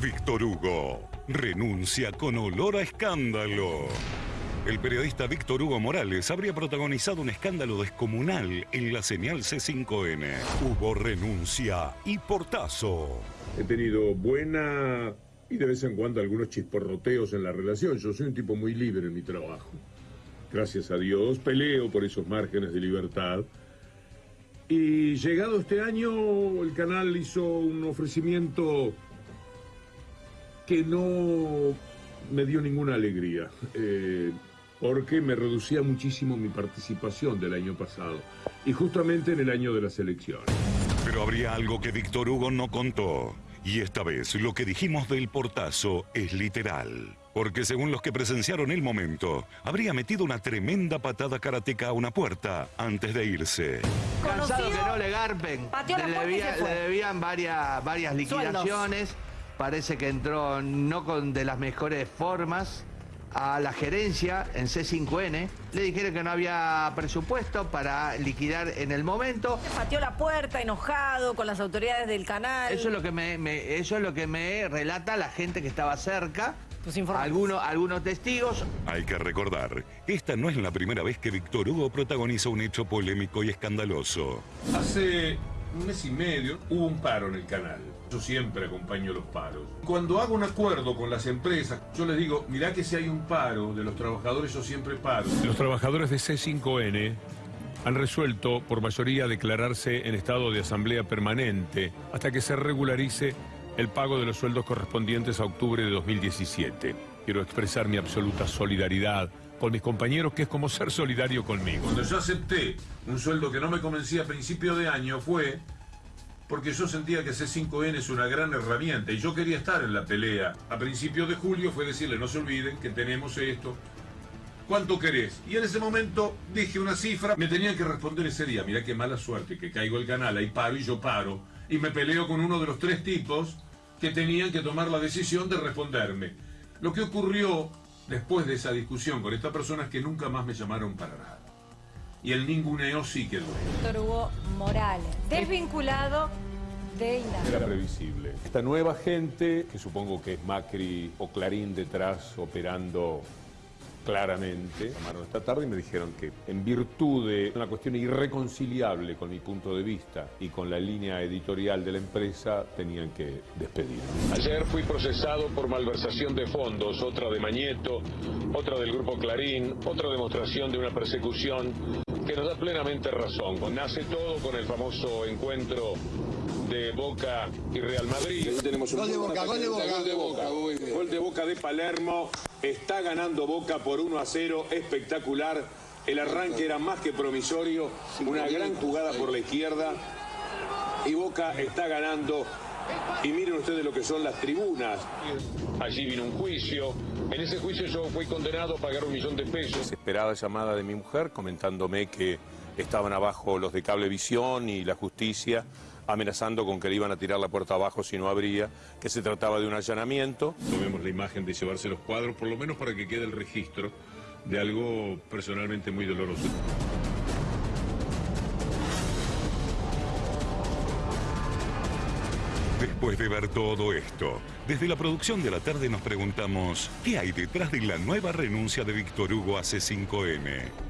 Víctor Hugo renuncia con olor a escándalo. El periodista Víctor Hugo Morales habría protagonizado un escándalo descomunal en la señal C5N. Hubo renuncia y portazo. He tenido buena y de vez en cuando algunos chisporroteos en la relación. Yo soy un tipo muy libre en mi trabajo. Gracias a Dios peleo por esos márgenes de libertad. Y llegado este año, el canal hizo un ofrecimiento que no me dio ninguna alegría. Eh, porque me reducía muchísimo mi participación del año pasado, y justamente en el año de las elecciones. Pero habría algo que Víctor Hugo no contó. Y esta vez lo que dijimos del portazo es literal. Porque según los que presenciaron el momento, habría metido una tremenda patada karateca a una puerta antes de irse. Cansado que no le garpen. Le, debían varias, varias liquidaciones. Parece que entró no con de las mejores formas a la gerencia en C5N, le dijeron que no había presupuesto para liquidar en el momento. Pateó la puerta enojado con las autoridades del canal. Eso es lo que me, eso es lo que me relata la gente que estaba cerca. Pues algunos, algunos testigos. Hay que recordar, esta no es la primera vez que Víctor Hugo protagoniza un hecho polémico y escandaloso. Hace un mes y medio hubo un paro en el canal. Yo siempre acompaño los paros. Cuando hago un acuerdo con las empresas, yo les digo, mirá que si hay un paro de los trabajadores, yo siempre paro. Los trabajadores de C5N han resuelto por mayoría declararse en estado de asamblea permanente hasta que se regularice el pago de los sueldos correspondientes a octubre de 2017. Quiero expresar mi absoluta solidaridad con mis compañeros, que es como ser solidario conmigo. Cuando yo acepté un sueldo que no me convencía a principio de año fue porque yo sentía que C5N es una gran herramienta y yo quería estar en la pelea. A principios de julio fue decirle, no se olviden que tenemos esto. ¿Cuánto querés? Y en ese momento dije una cifra, me tenían que responder ese día, mirá qué mala suerte, que caigo el canal, ahí paro y yo paro, y me peleo con uno de los tres tipos que tenían que tomar la decisión de responderme. Lo que ocurrió después de esa discusión con esta persona es que nunca más me llamaron para nada. Y el ninguneo sí quedó. Doctor Hugo Morales, desvinculado de Era previsible. Esta nueva gente, que supongo que es Macri o Clarín detrás operando claramente. Llamaron esta tarde y me dijeron que en virtud de una cuestión irreconciliable con mi punto de vista y con la línea editorial de la empresa, tenían que despedirme. Ayer fui procesado por malversación de fondos, otra de Mañeto, otra del Grupo Clarín, otra demostración de una persecución que nos da plenamente razón. Nace todo con el famoso encuentro de Boca y Real Madrid. tenemos un gol de Boca, gol de Boca. Gol de Boca, gol de Boca de Palermo. Está ganando Boca por 1 a 0, espectacular. El arranque era más que promisorio, una gran jugada por la izquierda. Y Boca está ganando. Y miren ustedes lo que son las tribunas. Allí vino un juicio. En ese juicio yo fui condenado a pagar un millón de pesos. Esperada llamada de mi mujer comentándome que estaban abajo los de Cablevisión y la justicia amenazando con que le iban a tirar la puerta abajo si no abría, que se trataba de un allanamiento. Tomemos la imagen de llevarse los cuadros, por lo menos para que quede el registro de algo personalmente muy doloroso. Después de ver todo esto, desde la producción de la tarde nos preguntamos, ¿qué hay detrás de la nueva renuncia de Víctor Hugo a C5N?